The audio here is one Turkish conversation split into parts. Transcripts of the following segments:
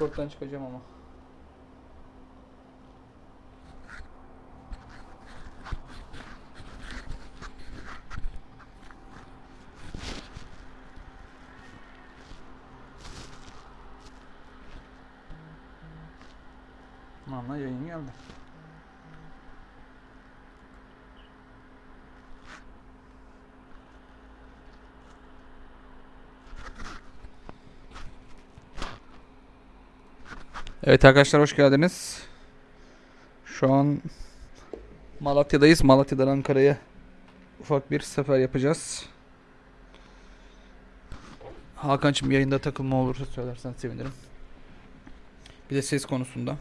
Discord'dan çıkacağım ama. Tamam lan yayın geldi. Evet arkadaşlar hoş geldiniz. Şu an Malatya'dayız. Malatya'dan Ankara'ya ufak bir sefer yapacağız. Hakan'cığım yayında takılma olursa söylersen sevinirim. Bir de ses konusunda.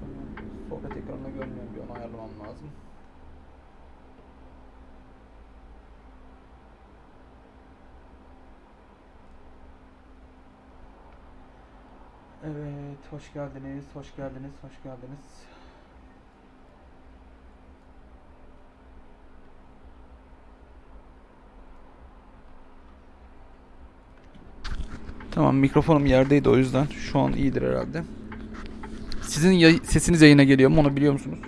Şunu sohbet ekranında görmüyorum bir onu ayarlamam lazım. Evet, hoş geldiniz, hoş geldiniz, hoş geldiniz. Tamam, mikrofonum yerdeydi o yüzden. Şu an iyidir herhalde. Sizin yay- sesiniz yayına geliyor mu onu biliyor musunuz?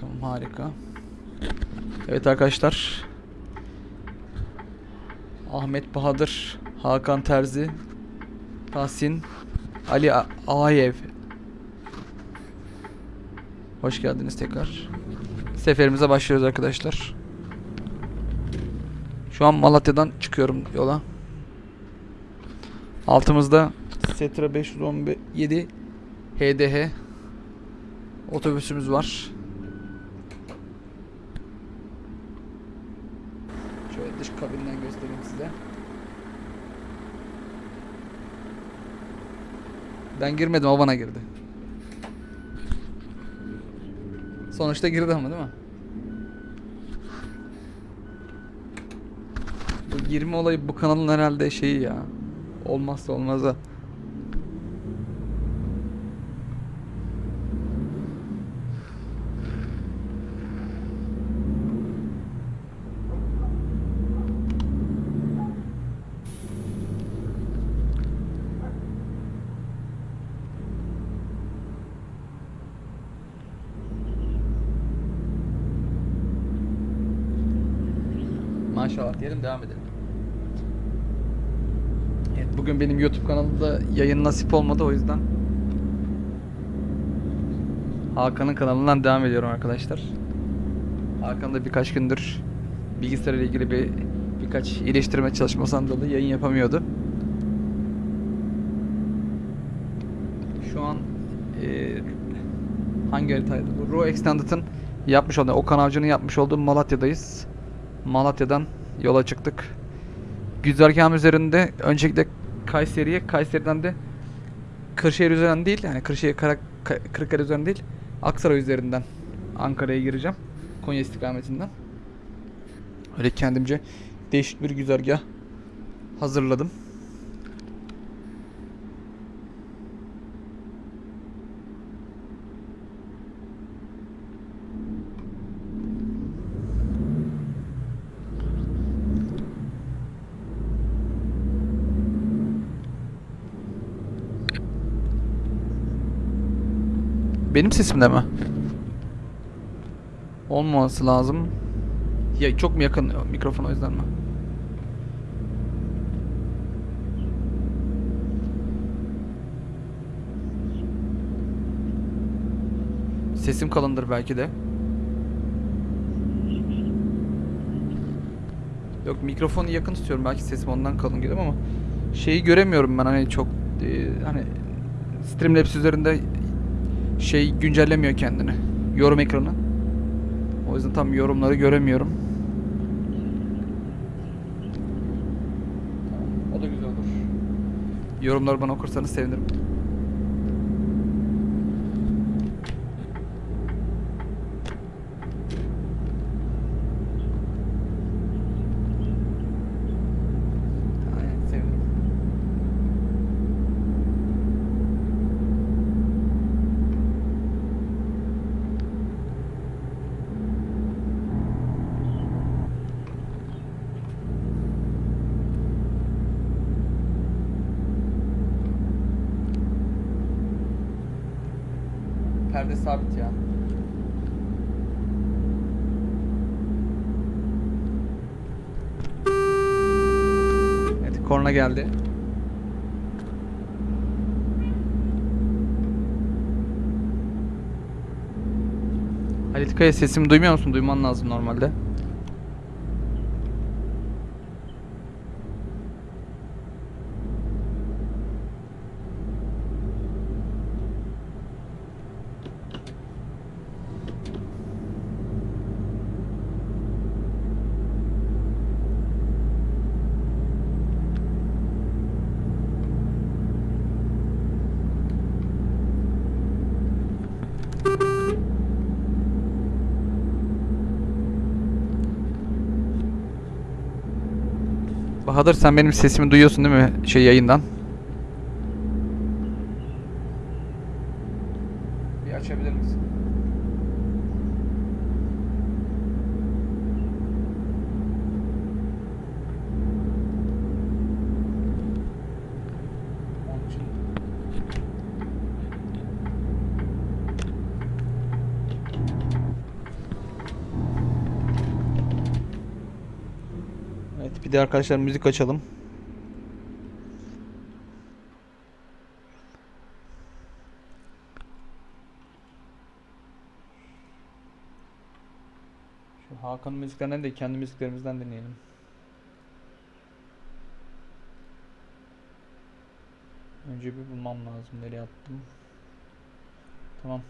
Tamam harika. Evet arkadaşlar. Ahmet Bahadır, Hakan Terzi, Tahsin, Ali A- Ağayev. Hoş geldiniz tekrar. Seferimize başlıyoruz arkadaşlar. Şu an Malatya'dan çıkıyorum yola. Altımızda Setra 517 HDH otobüsümüz var. Şöyle dış kabinden göstereyim size. Ben girmedim o bana girdi. Sonuçta girdi ama değil mi? Bu girme olayı bu kanalın herhalde şeyi ya. Olmazsa olmazı. Maşallah diyelim devam edelim. Evet, bugün benim YouTube kanalımda yayın nasip olmadı o yüzden Hakan'ın kanalından devam ediyorum arkadaşlar. Hakan da birkaç gündür bilgisayar ile ilgili bir birkaç iyileştirme çalışmasından dolayı yayın yapamıyordu. Şu an eee hangi haritaydı bu? Raw Extended'ın yapmış olduğu, Okan Avcı'nın yapmış olduğu Malatya'dayız. Malatya'dan yola çıktık. Güzergahım üzerinde öncelikle Kayseri'ye, Kayseri'den de Kırşehir üzerinden değil, yani Kırşehir, Kara, Ka- Kırıkkale üzerinden değil, Aksaray üzerinden Ankara'ya gireceğim. Konya istikametinden. Öyle kendimce değişik bir güzergah hazırladım. Benim sesimde mi? Olmaması lazım. Ya çok mu yakın mikrofon o yüzden mi? Sesim kalındır belki de. Yok mikrofonu yakın tutuyorum belki sesim ondan kalın geliyor ama şeyi göremiyorum ben hani çok e, hani Streamlabs üzerinde şey güncellemiyor kendini. Yorum ekranı. O yüzden tam yorumları göremiyorum. O da güzel olur. Yorumları bana okursanız sevinirim. Aynen sevinirim. Perde sabit ya. Evet, korna geldi. Halit Kaya sesimi duymuyor musun? Duyman lazım normalde. Bahadır sen benim sesimi duyuyorsun değil mi şey yayından? Bir açabilir misin? Onun için Evet bir de arkadaşlar müzik açalım. Şu Hakan'ın müziklerinden de kendi müziklerimizden dinleyelim. Önce bir bulmam lazım. Nereye attım? Tamam.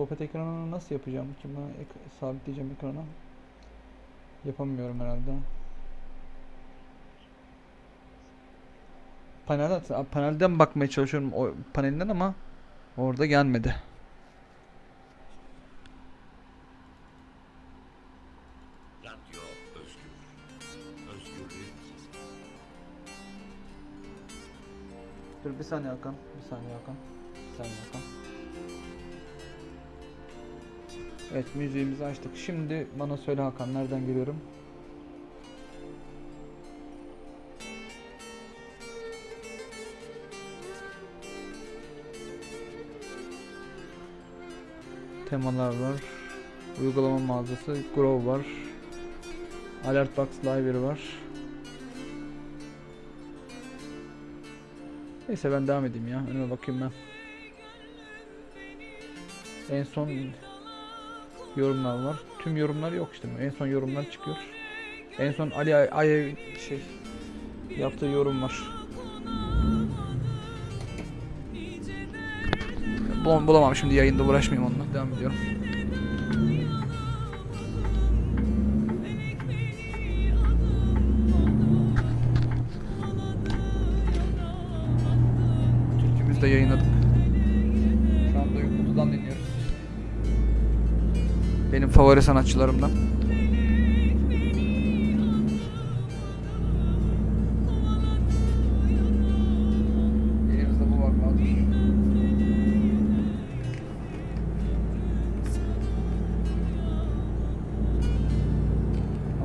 Sohbet ekranını nasıl yapacağım ki ben ek- sabitleyeceğim ekrana. Yapamıyorum herhalde. Panelden, panelden bakmaya çalışıyorum o panelinden ama orada gelmedi. Dur bir saniye Hakan. Bir saniye Hakan. Bir saniye Hakan. Evet müziğimizi açtık. Şimdi bana söyle Hakan nereden geliyorum? Temalar var. Uygulama mağazası. Grow var. Alert Box Library var. Neyse ben devam edeyim ya. Önüme bakayım ben. En son yorumlar var. Tüm yorumlar yok işte. En son yorumlar çıkıyor. En son Ali Ay Ay- şey yaptığı yorum var. Bul bulamam şimdi yayında uğraşmayayım onunla. Devam ediyorum. Favori sanatçılarımdan.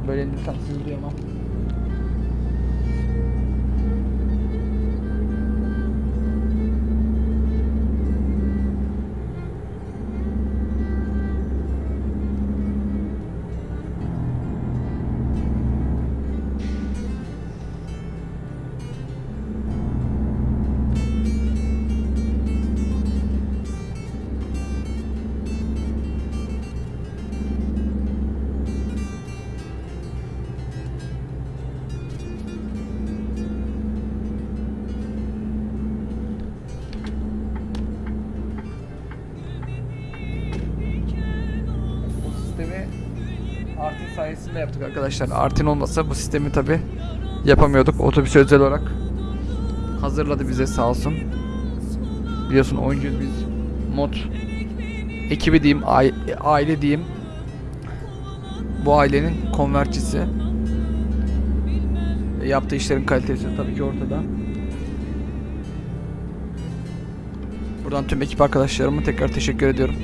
Böyle indirsem sizi duyamam. Yaptık arkadaşlar. Artin olmasa bu sistemi tabi yapamıyorduk. Otobüs özel olarak hazırladı bize sağ olsun. Biliyorsun oyuncuyuz biz. Mod ekibi diyeyim, ai- aile diyeyim. Bu ailenin konvertçisi. E, Yaptığı işlerin kalitesi tabii ki ortada. Buradan tüm ekip arkadaşlarıma tekrar teşekkür ediyorum.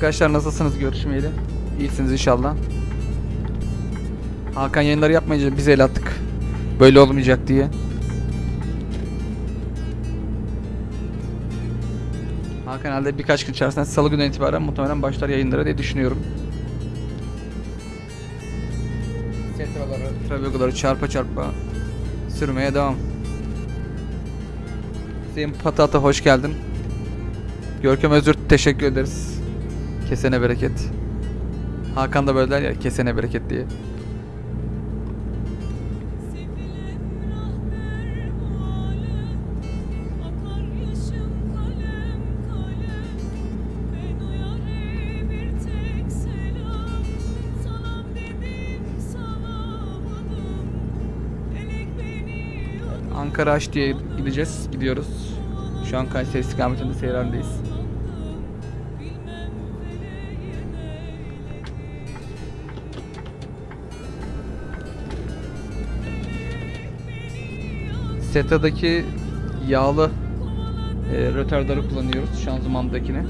Arkadaşlar nasılsınız görüşmeyeli? İyisiniz inşallah. Hakan yayınları yapmayınca biz el attık. Böyle olmayacak diye. Hakan herhalde birkaç gün içerisinde salı günden itibaren muhtemelen başlar yayınlara diye düşünüyorum. Setraları, travegoları çarpa çarpa sürmeye devam. Hüseyin Patata hoş geldin. Görkem Özür teşekkür ederiz. Kesene bereket. Hakan da böyle der ya kesene bereket diye. Ankara Aş diye gideceğiz. Gidiyoruz. Şu an Kayseri istikametinde seyir Seta'daki yağlı e, rötardarı kullanıyoruz şanzımandakine.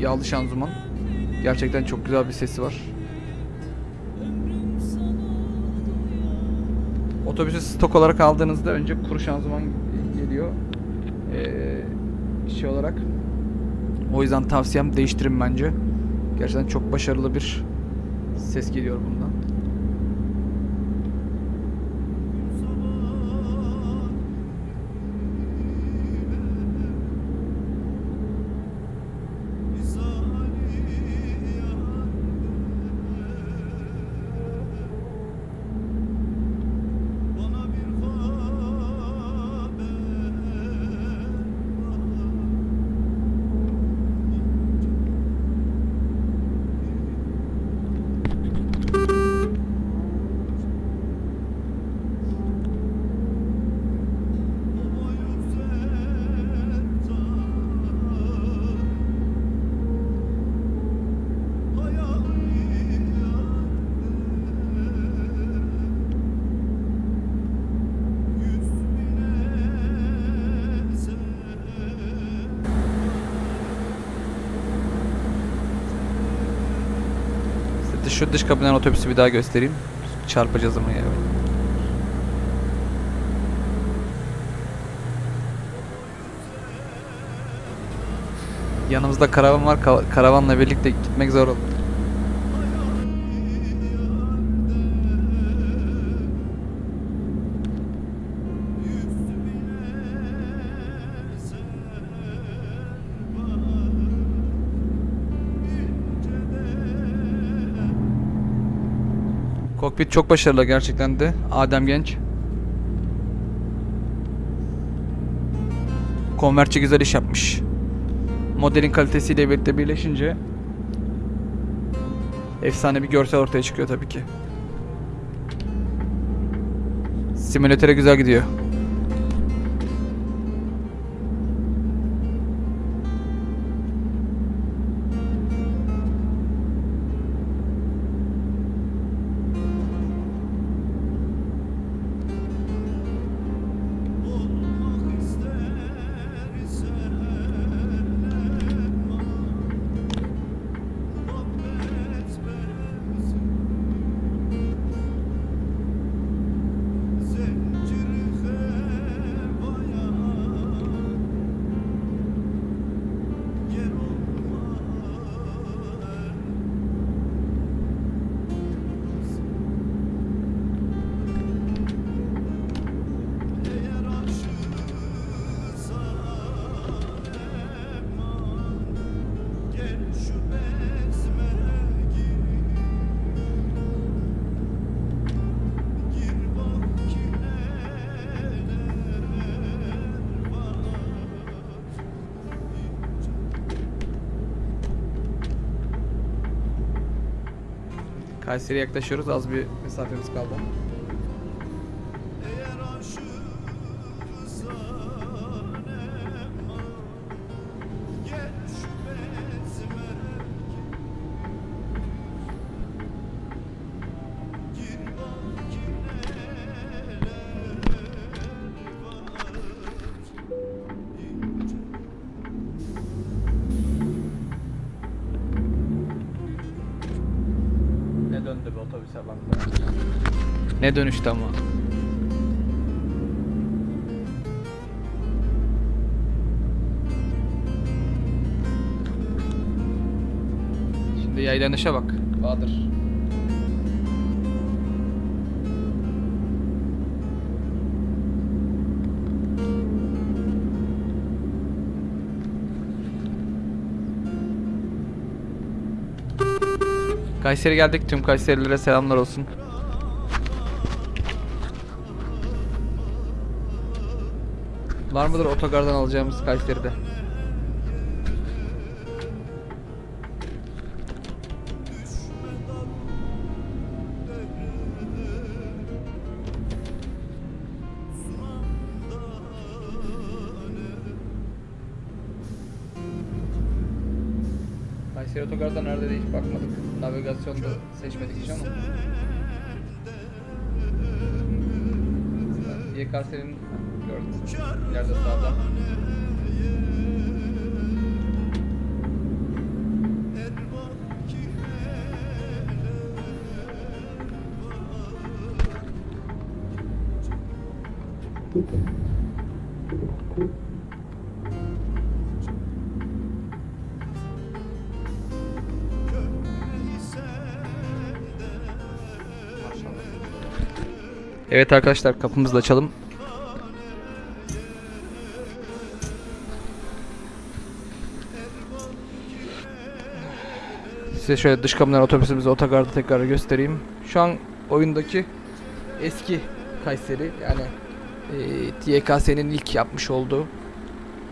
Yağlı şanzıman. Gerçekten çok güzel bir sesi var. Otobüsü stok olarak aldığınızda önce kuru şanzıman geliyor. Ee, şey olarak. O yüzden tavsiyem değiştirin bence. Gerçekten çok başarılı bir ses geliyor bundan. Şu dış kapıdan otobüsü bir daha göstereyim. Çarpacağız ama ya. Yanımızda karavan var. Ka- karavanla birlikte gitmek zor olur. Kokpit çok başarılı gerçekten de. Adem Genç. Konvertçi güzel iş yapmış. Modelin kalitesiyle birlikte birleşince efsane bir görsel ortaya çıkıyor tabii ki. Simülatöre güzel gidiyor. Kayseri'ye yaklaşıyoruz. Az bir mesafemiz kaldı. Ne dönüştü ama. Şimdi yaylanışa bak. Bahadır. Kayseri geldik. Tüm Kayserililere selamlar olsun. Var mıdır otogardan alacağımız Kayseri'de? Kayseri otogarda nerede hiç bakmadık. Navigasyonda seçmedik hiç ama. İleride sağda. Evet arkadaşlar kapımızı da açalım. Size şöyle dış kameradan otobüsümüzü otogarda tekrar göstereyim. Şu an oyundaki eski Kayseri yani e, YKS'nin ilk yapmış olduğu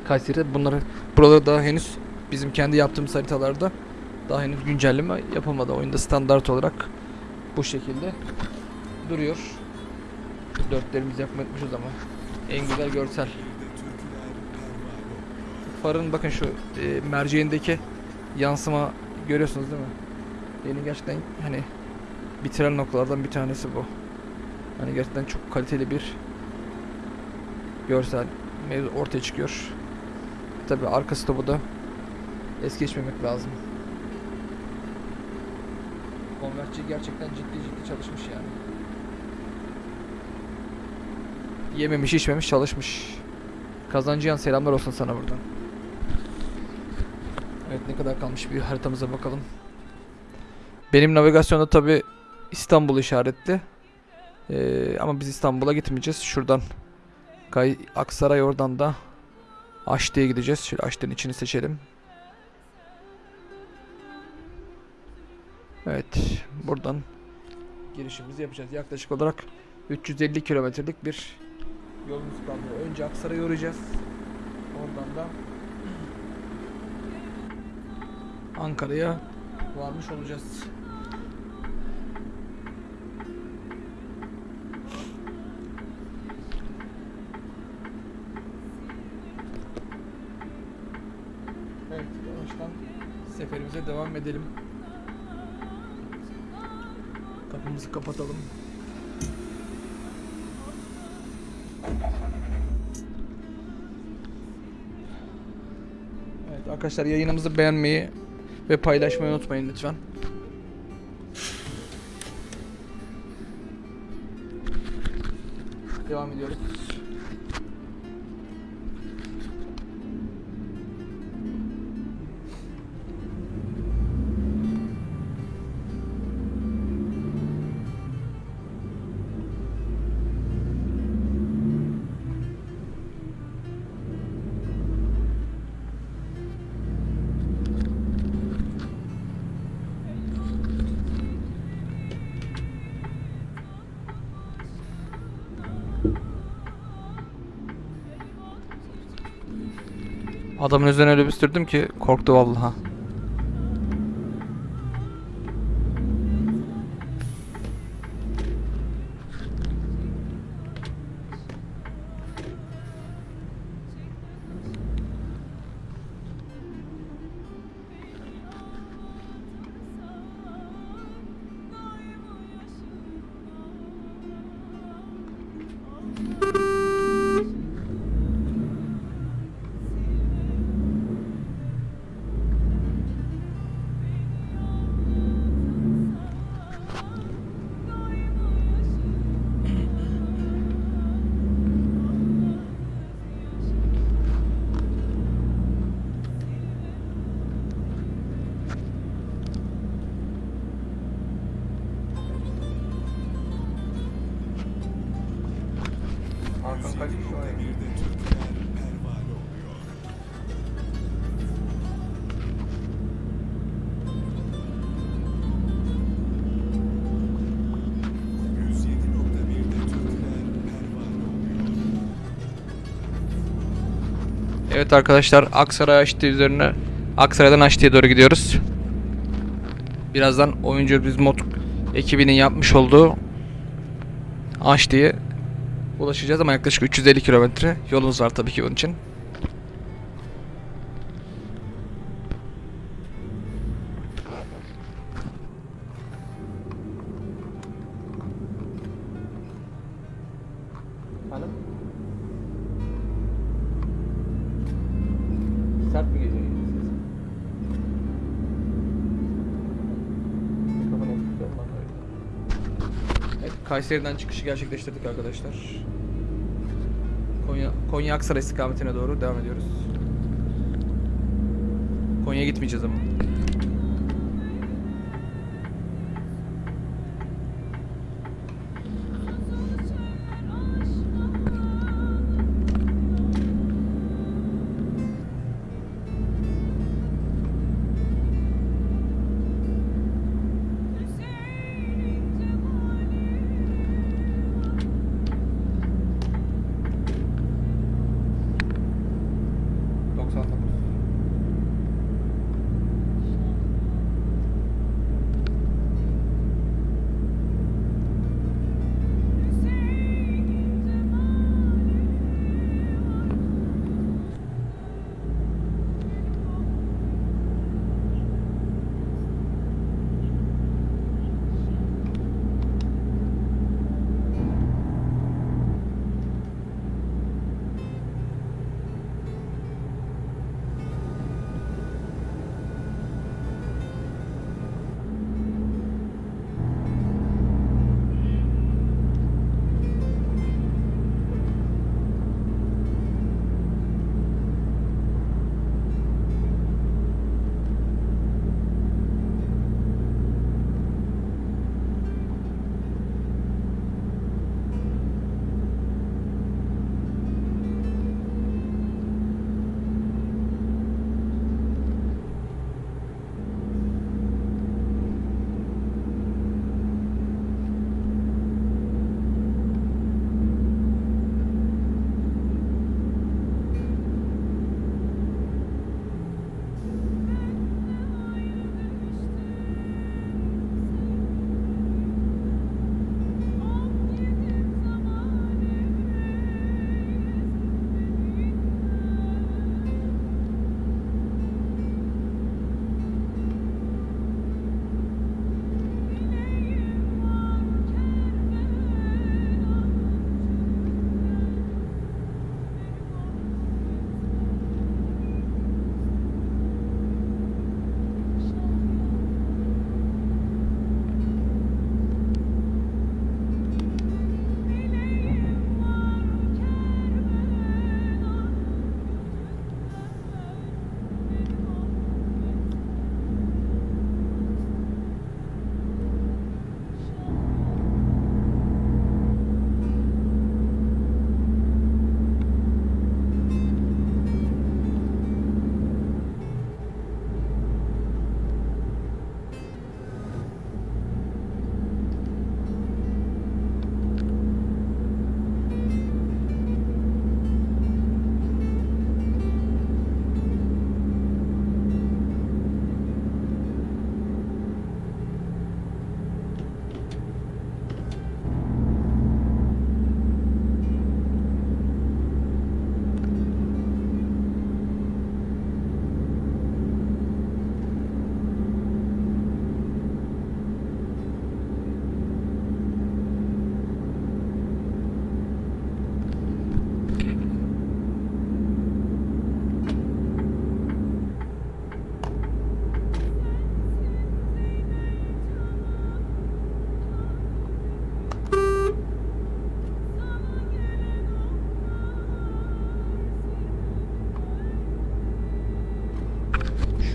Kayseri. Bunları burada daha henüz bizim kendi yaptığımız haritalarda daha henüz güncelleme yapılmadı. Oyunda standart olarak bu şekilde duruyor. Şu dörtlerimizi unutmuşuz ama en güzel görsel. Farın bakın şu e, merceğindeki yansıma görüyorsunuz değil mi? Beni gerçekten hani bitiren noktalardan bir tanesi bu. Hani gerçekten çok kaliteli bir görsel mevzu ortaya çıkıyor. Tabi arka stopu da es geçmemek lazım. Konvertçi gerçekten ciddi ciddi çalışmış yani. Yememiş içmemiş çalışmış. Kazancıyan selamlar olsun sana buradan. Evet ne kadar kalmış bir haritamıza bakalım. Benim navigasyonda tabi İstanbul işaretli. Ee, ama biz İstanbul'a gitmeyeceğiz. Şuradan Kay Aksaray oradan da Aşti'ye gideceğiz. Şöyle Aşti'nin içini seçelim. Evet buradan girişimizi yapacağız. Yaklaşık olarak 350 kilometrelik bir yolumuz kaldı. Önce Aksaray'a uğrayacağız. Oradan da Ankara'ya varmış olacağız. Evet, yavaştan seferimize devam edelim. Kapımızı kapatalım. Evet arkadaşlar yayınımızı beğenmeyi ve paylaşmayı unutmayın lütfen. Devam ediyoruz. Adamın üzerine öyle bir sürdüm ki korktu vallahi. Evet arkadaşlar Aksaray Aşti üzerine Aksaray'dan Aşti'ye doğru gidiyoruz. Birazdan oyuncu biz mod ekibinin yapmış olduğu Aşti'ye ulaşacağız ama yaklaşık 350 kilometre yolumuz var tabii ki bunun için. Kayseri'den çıkışı gerçekleştirdik arkadaşlar. Konya, Konya Aksaray istikametine doğru devam ediyoruz. Konya'ya gitmeyeceğiz ama.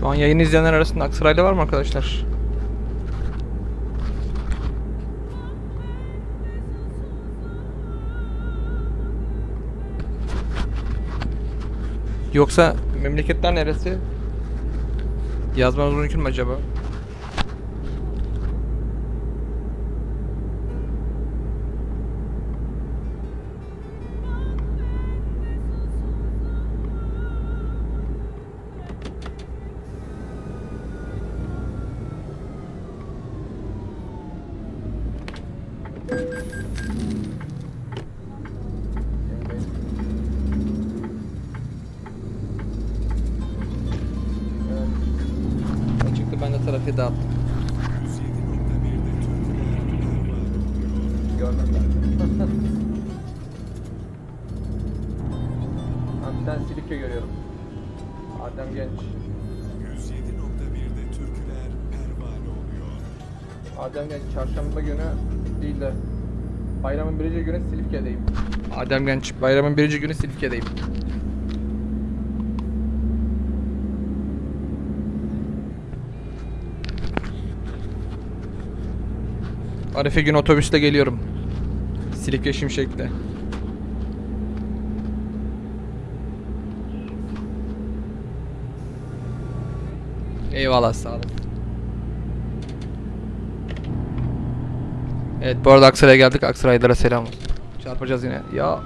Şu an yayını izleyenler arasında Aksaraylı var mı arkadaşlar? Yoksa memleketler neresi? Yazmanız mümkün mü acaba? Trafiği dağıttım. Görmem ben. Abi ben Silifke görüyorum. Adem Genç. 107.1'de türküler pervane oluyor. Adem Genç çarşamba günü değil de bayramın birinci günü Silifke'deyim. Adem Genç bayramın birinci günü Silifke'deyim. Arife gün otobüsle geliyorum. Silifke Şimşek'te. Eyvallah sağ olun. Evet bu arada Aksaray'a geldik. Aksaraylılara selam olsun. Çarpacağız yine. Ya.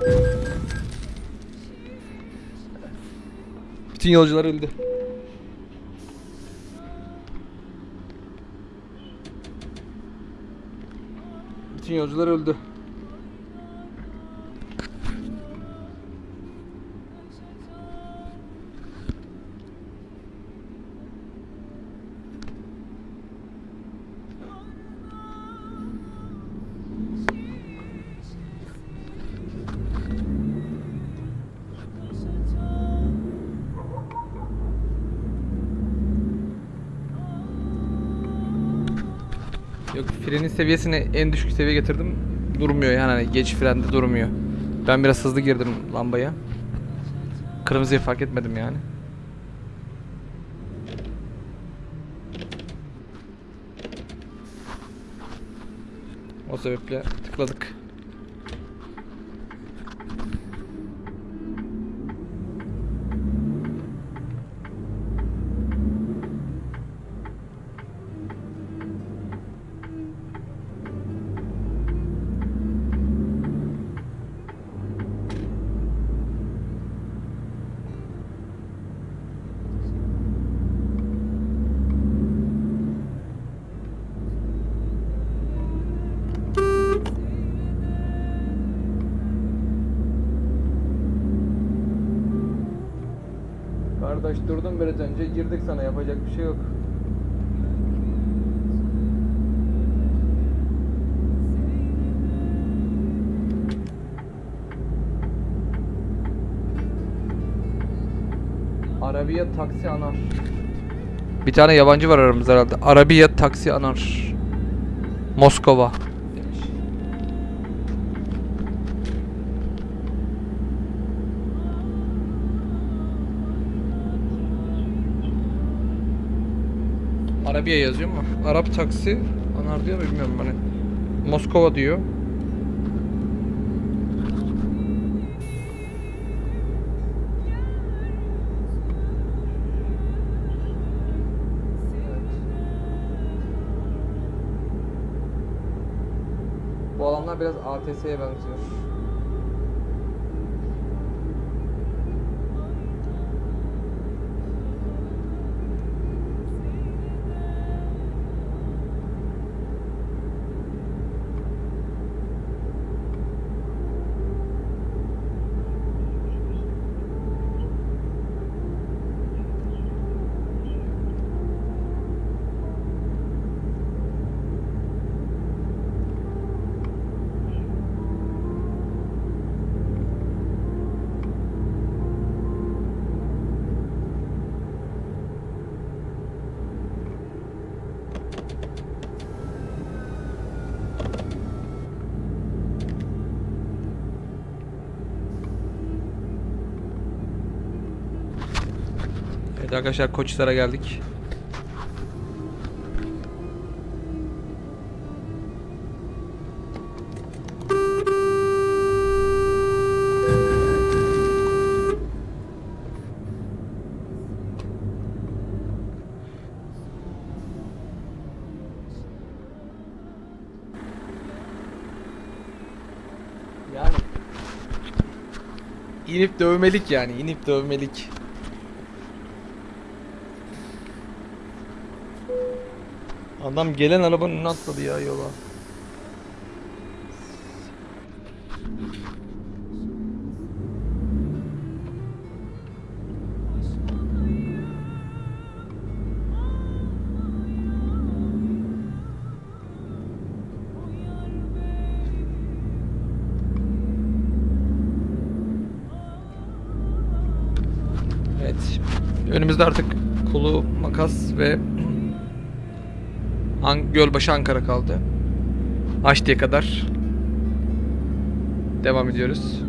Bütün yolcular öldü. Yolcular öldü. Yok frenin seviyesini en düşük seviye getirdim. Durmuyor yani hani geç frende durmuyor. Ben biraz hızlı girdim lambaya. Kırmızıyı fark etmedim yani. O sebeple tıkladık. Kardeş durdum biraz önce girdik sana yapacak bir şey yok. Arabiye taksi anar. Bir tane yabancı var aramızda herhalde. Arabiya taksi anar. Moskova demiş. Arabiya yazıyor mu? Arap taksi anar diyor bilmiyorum hani. Moskova diyor. Biraz ATS'ye benziyor. Evet arkadaşlar Koçhisar'a geldik. Yani. İnip dövmelik yani inip dövmelik. Adam gelen arabanın atladı ya yola. Evet. Önümüzde artık Kulu, Makas ve An Gölbaşı Ankara kaldı. Haçlı'ya kadar devam ediyoruz.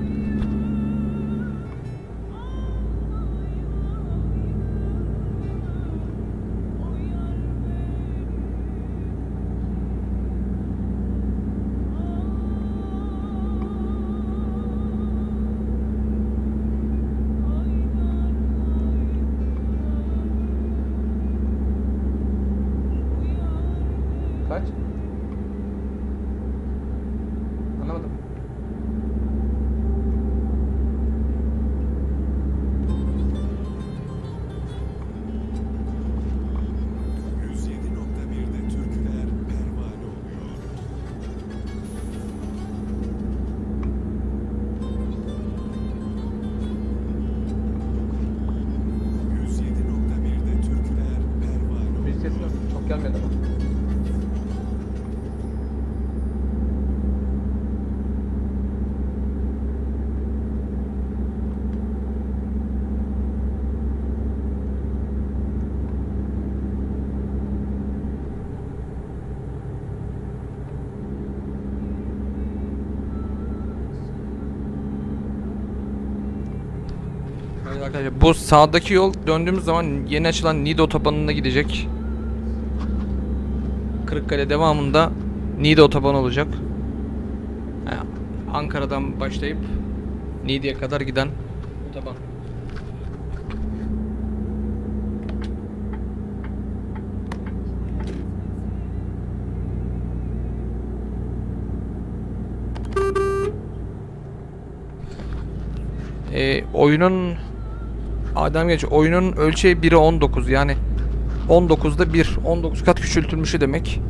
Arkadaşlar bu sağdaki yol döndüğümüz zaman yeni açılan Niğde otobanına gidecek. Kırıkkale devamında Niğde otobanı olacak. Yani Ankara'dan başlayıp Niğde'ye kadar giden otoban. Ee, oyunun Adem geç oyunun ölçeği 1'e 19 yani 19'da 1 19 kat küçültülmüşü demek.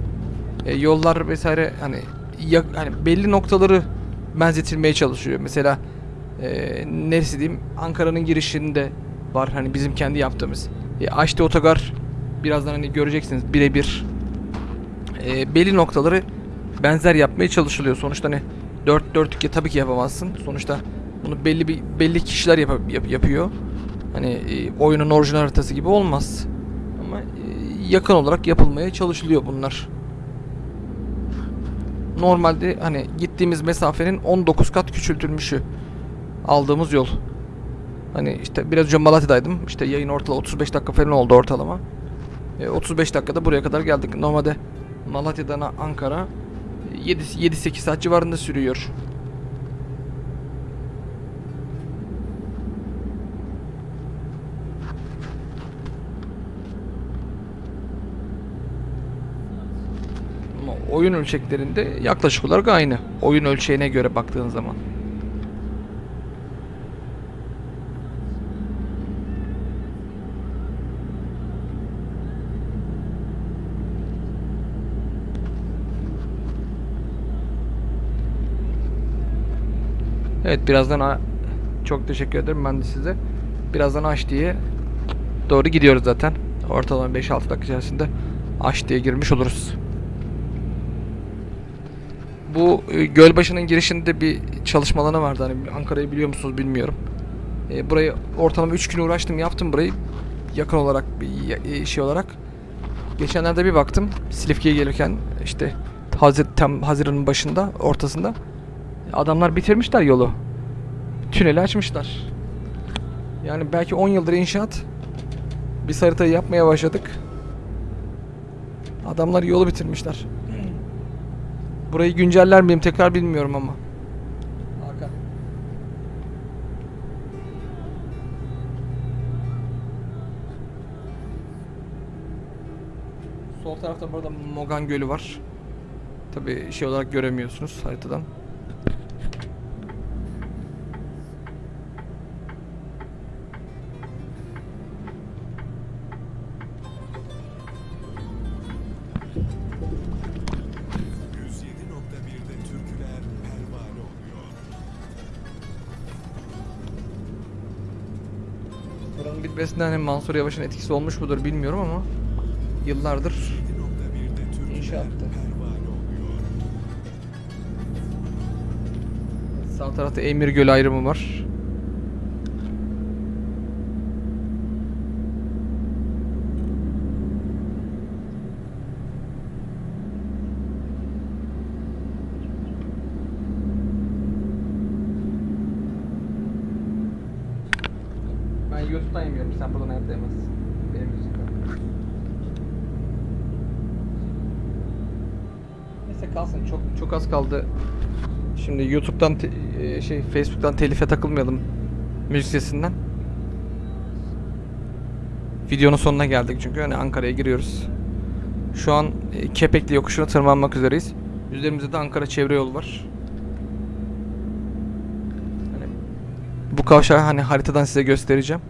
E, yollar vesaire hani ya, hani belli noktaları benzetilmeye çalışıyor. Mesela e, neresi diyeyim Ankara'nın girişinde var hani bizim kendi yaptığımız. E, Aşti Otogar birazdan hani göreceksiniz birebir e, belli noktaları benzer yapmaya çalışılıyor. Sonuçta hani 4 4 tabii ki yapamazsın. Sonuçta bunu belli bir belli kişiler yap- yap- yapıyor. Hani e, oyunun orijinal haritası gibi olmaz. Ama e, yakın olarak yapılmaya çalışılıyor bunlar. Normalde hani gittiğimiz mesafenin 19 kat küçültülmüşü aldığımız yol. Hani işte biraz önce Malatya'daydım. İşte yayın ortalama 35 dakika falan oldu ortalama. E, 35 dakikada buraya kadar geldik. Normalde Malatya'dan Ankara 7-8 saat civarında sürüyor. Ama oyun ölçeklerinde yaklaşık olarak aynı. Oyun ölçeğine göre baktığın zaman. Evet birazdan çok teşekkür ederim ben de size. Birazdan Aş diye doğru gidiyoruz zaten. Ortalama 5-6 dakika içerisinde Aş diye girmiş oluruz. Bu e, Gölbaşı'nın girişinde bir çalışma alanı vardı. Hani Ankara'yı biliyor musunuz bilmiyorum. E, burayı ortalama 3 gün uğraştım yaptım burayı. Yakın olarak bir e, şey olarak. Geçenlerde bir baktım Silifke'ye gelirken işte Hazir, tam Haziran'ın başında ortasında adamlar bitirmişler yolu. Tüneli açmışlar. Yani belki 10 yıldır inşaat. Biz haritayı yapmaya başladık. Adamlar yolu bitirmişler. Burayı günceller miyim tekrar bilmiyorum ama. Hakan. Sol tarafta burada Mogan Gölü var. Tabi şey olarak göremiyorsunuz haritadan. Mansur Yavaş'ın etkisi olmuş mudur bilmiyorum ama yıllardır 7.1'de türküler İnşaattı. sağ tarafta Emir Gölü ayrımı var. Ben YouTube'dan yemiyorum. Sen buradan hayatta yemezsin. Benim yüzümden. Neyse kalsın. Çok çok az kaldı. Şimdi YouTube'dan e, şey Facebook'tan telife takılmayalım müzik sesinden. Videonun sonuna geldik çünkü hani Ankara'ya giriyoruz. Şu an e, Kepekli yokuşuna tırmanmak üzereyiz. Üzerimizde de Ankara çevre yolu var. Hani bu kavşağı hani haritadan size göstereceğim.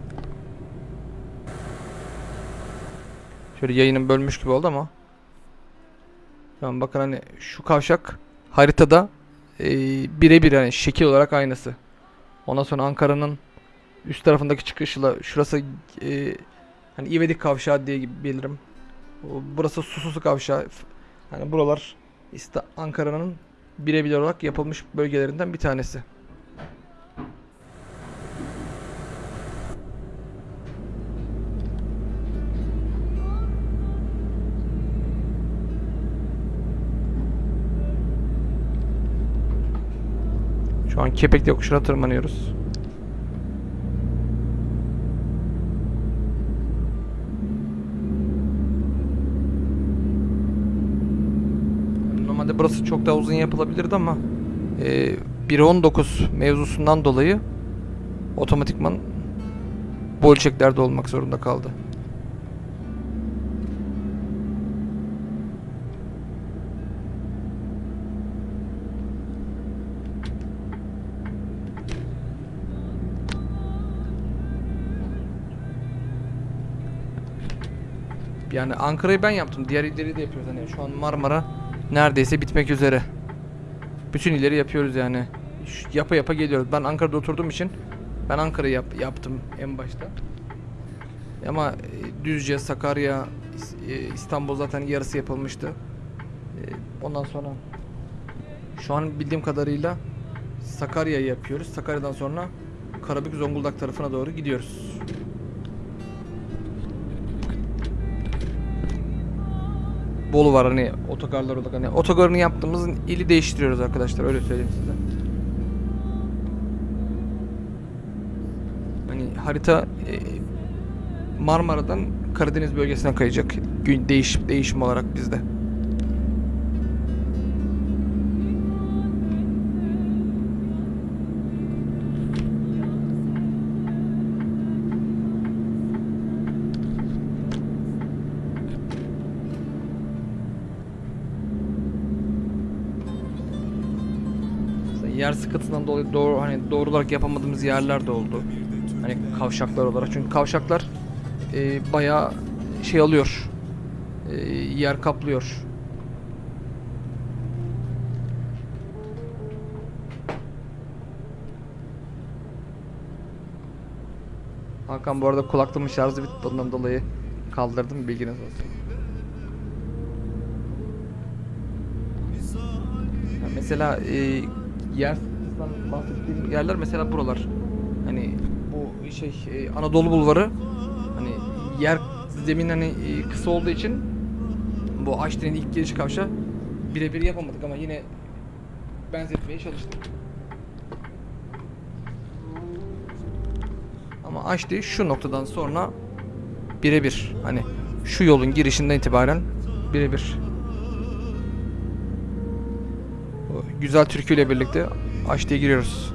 Şöyle yayının bölmüş gibi oldu ama. Tamam bakın hani şu kavşak haritada e, birebir hani şekil olarak aynısı. Ondan sonra Ankara'nın üst tarafındaki çıkışla şurası e, hani İvedik kavşağı diye bilirim. Burası Sususu kavşağı. Hani buralar işte Ankara'nın birebir olarak yapılmış bölgelerinden bir tanesi. Şu an Kepekli yokuşuna tırmanıyoruz. Normalde burası çok daha uzun yapılabilirdi ama e, 1.19 mevzusundan dolayı otomatikman bu ölçeklerde olmak zorunda kaldı. Yani Ankara'yı ben yaptım. Diğer illeri de yapıyoruz. Hani şu an Marmara neredeyse bitmek üzere. Bütün illeri yapıyoruz yani. Şu- Yapa yapa geliyoruz. Ben Ankara'da oturduğum için ben Ankara'yı yap- yaptım en başta. Ama e, Düzce, Sakarya, e, İstanbul zaten yarısı yapılmıştı. E, Ondan sonra şu an bildiğim kadarıyla Sakarya'yı yapıyoruz. Sakarya'dan sonra Karabük, Zonguldak tarafına doğru gidiyoruz. Bolu var hani otogarlar olarak hani otogarını yaptığımızın ili değiştiriyoruz arkadaşlar öyle söyleyeyim size. Hani harita e, Marmara'dan Karadeniz bölgesine kayacak. Gün değiş değişim olarak bizde. Sıkıntısından dolayı doğru hani doğru olarak yapamadığımız yerler de oldu. Hani kavşaklar olarak. Çünkü kavşaklar e, bayağı şey alıyor. E, yer kaplıyor. Hakan bu arada kulaklığımın şarjı bitti bundan dolayı kaldırdım bilginiz olsun. Mesela e, yer sıkıntısından bahsettiğim yerler mesela buralar. Hani bu şey e, Anadolu Bulvarı hani yer zemin hani e, kısa olduğu için bu Aşti'nin ilk giriş kavşağı birebir yapamadık ama yine benzetmeye çalıştık. Ama Aşti şu noktadan sonra birebir hani şu yolun girişinden itibaren birebir güzel türküyle birlikte Aşti'ye giriyoruz.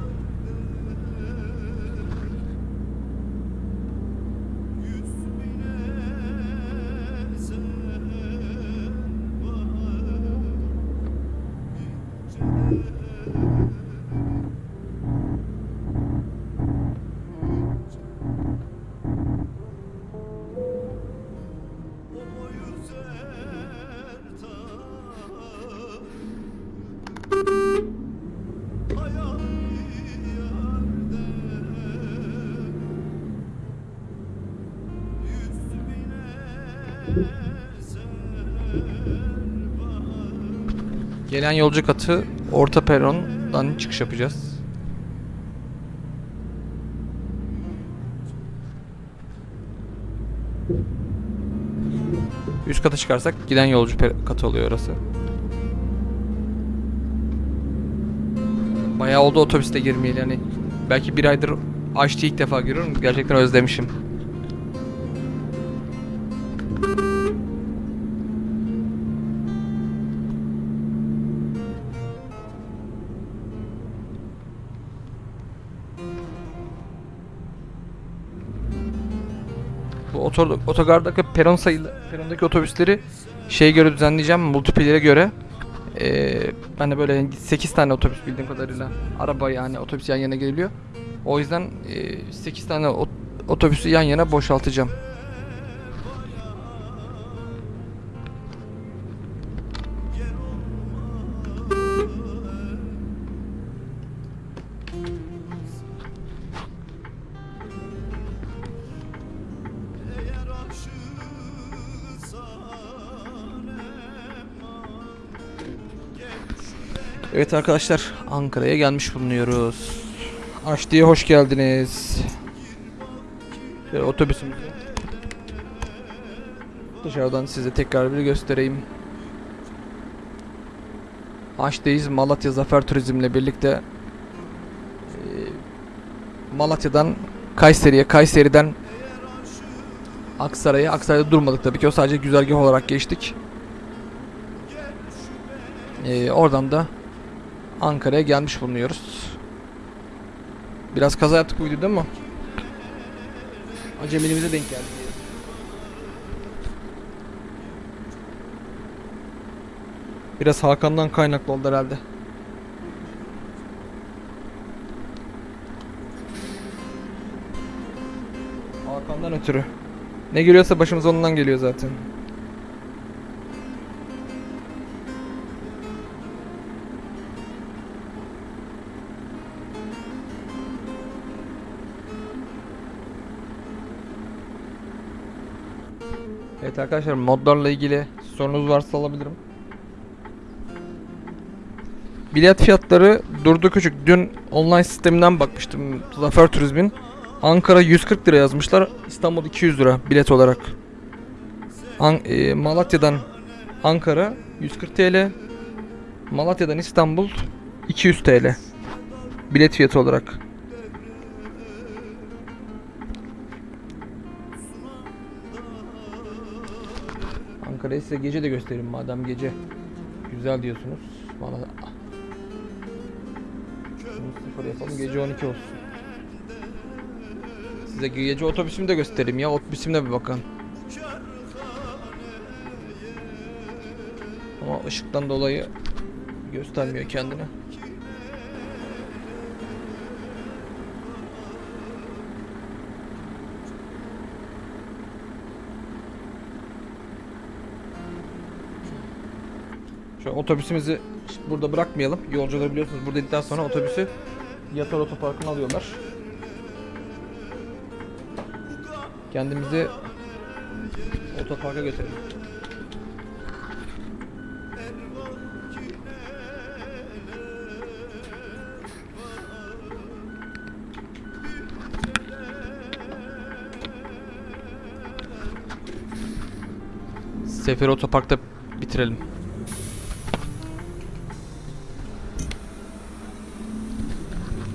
Yolcu katı orta perondan çıkış yapacağız. Üst kata çıkarsak giden yolcu katı oluyor orası. Bayağı oldu otobüste girmeyeli yani. Belki bir aydır açtı ilk defa görüyorum. Gerçekten özlemişim. Otor, otogardaki peron sayılı perondaki otobüsleri şeye göre düzenleyeceğim multiplayer'e göre. Ee, ben de böyle 8 tane otobüs bildiğim kadarıyla araba yani otobüs yan yana geliyor. O yüzden e, 8 tane ot- otobüsü yan yana boşaltacağım. Evet arkadaşlar Ankara'ya gelmiş bulunuyoruz. Aşti'ye hoş geldiniz. Şöyle otobüsümüzü dışarıdan size tekrar bir göstereyim. Aşti'yiz Malatya Zafer Turizm'le birlikte eee, Malatya'dan Kayseri'ye, Kayseri'den Aksaray'a, Aksaray'da durmadık tabii ki o sadece güzergah olarak geçtik. Eee, oradan da Ankara'ya gelmiş bulunuyoruz. Biraz kaza yaptık bu videoda ama acemiliğimize denk geldi. Biraz Hakan'dan kaynaklı oldu herhalde. Hakan'dan ötürü. Ne geliyorsa başımız ondan geliyor zaten. Arkadaşlar modlarla ilgili sorunuz varsa alabilirim. Bilet fiyatları durdu küçük. Dün online sisteminden bakmıştım Zafer Turizm'in. Ankara 140 lira yazmışlar. İstanbul 200 lira bilet olarak. An- e, Malatya'dan Ankara 140 TL. Malatya'dan İstanbul 200 TL. Bilet fiyatı olarak. Ankara'yı size gece de göstereyim madem gece güzel diyorsunuz. Bana Şunu sıfır yapalım gece 12 olsun. Size gece otobüsümü de göstereyim ya otobüsümle bir bakın. Ama ışıktan dolayı göstermiyor kendini. Otobüsümüzü burada bırakmayalım. Yolcuları biliyorsunuz burada indikten sonra otobüsü Yatar Otoparkı'na alıyorlar. Kendimizi otoparka götürelim. Seferi Otopark'ta bitirelim.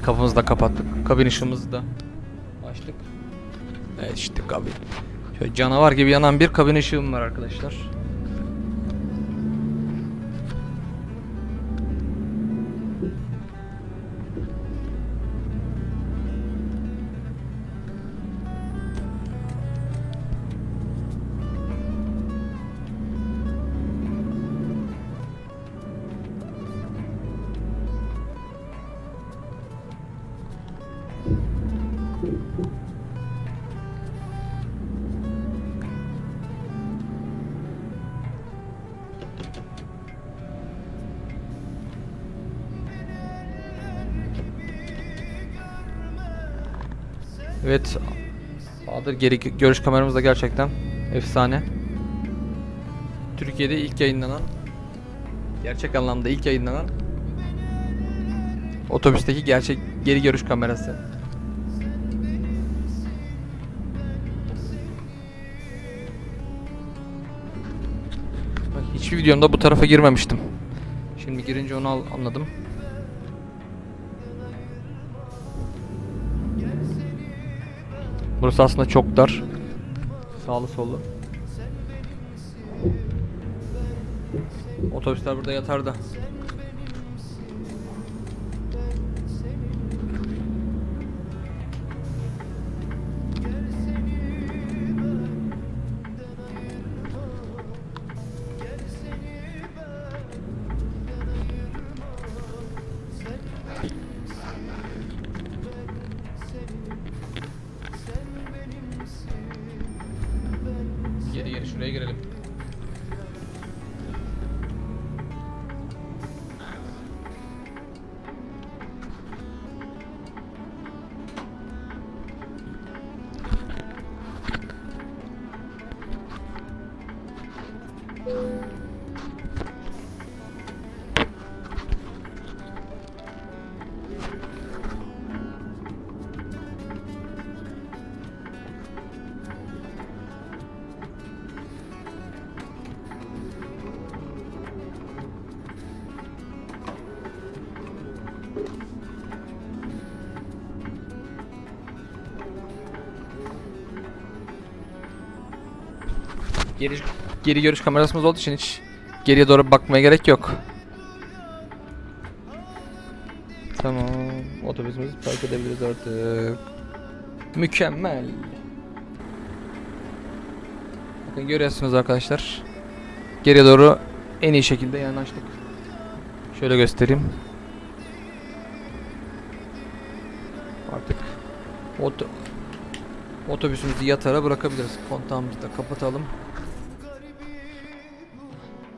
Kapımızı da kapattık. Kabin ışığımızı da açtık. Evet işte kabin. Şöyle canavar gibi yanan bir kabin ışığım var arkadaşlar. Bahadır geri görüş kameramız da gerçekten efsane. Türkiye'de ilk yayınlanan gerçek anlamda ilk yayınlanan otobüsteki gerçek geri görüş kamerası. Hiçbir videomda bu tarafa girmemiştim. Şimdi girince onu anladım. Burası aslında çok dar. Sağlı sollu. Otobüsler burada yatar da. Geri görüş kamerasımız olduğu için hiç geriye doğru bakmaya gerek yok. Tamam. Otobüsümüzü park edebiliriz artık. Mükemmel. Bakın görüyorsunuz arkadaşlar. Geriye doğru en iyi şekilde yanaştık. Şöyle göstereyim. Artık oto otobüsümüzü yatara bırakabiliriz. Kontağımızı da kapatalım.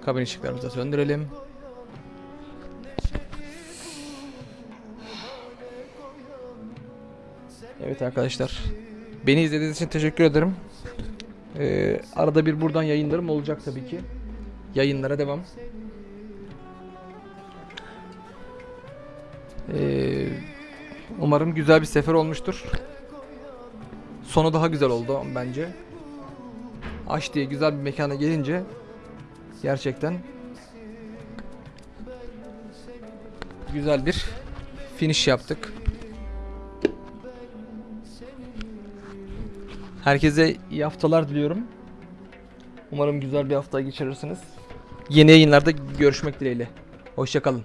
Kabin ışıklarımızı da söndürelim. Evet arkadaşlar. Beni izlediğiniz için teşekkür ederim. Ee, arada bir buradan yayınlarım olacak tabii ki. Yayınlara devam. Ee, umarım güzel bir sefer olmuştur. Sonu daha güzel oldu bence. Aş diye güzel bir mekana gelince gerçekten güzel bir finish yaptık. Herkese iyi haftalar diliyorum. Umarım güzel bir hafta geçirirsiniz. Yeni yayınlarda görüşmek dileğiyle. Hoşçakalın.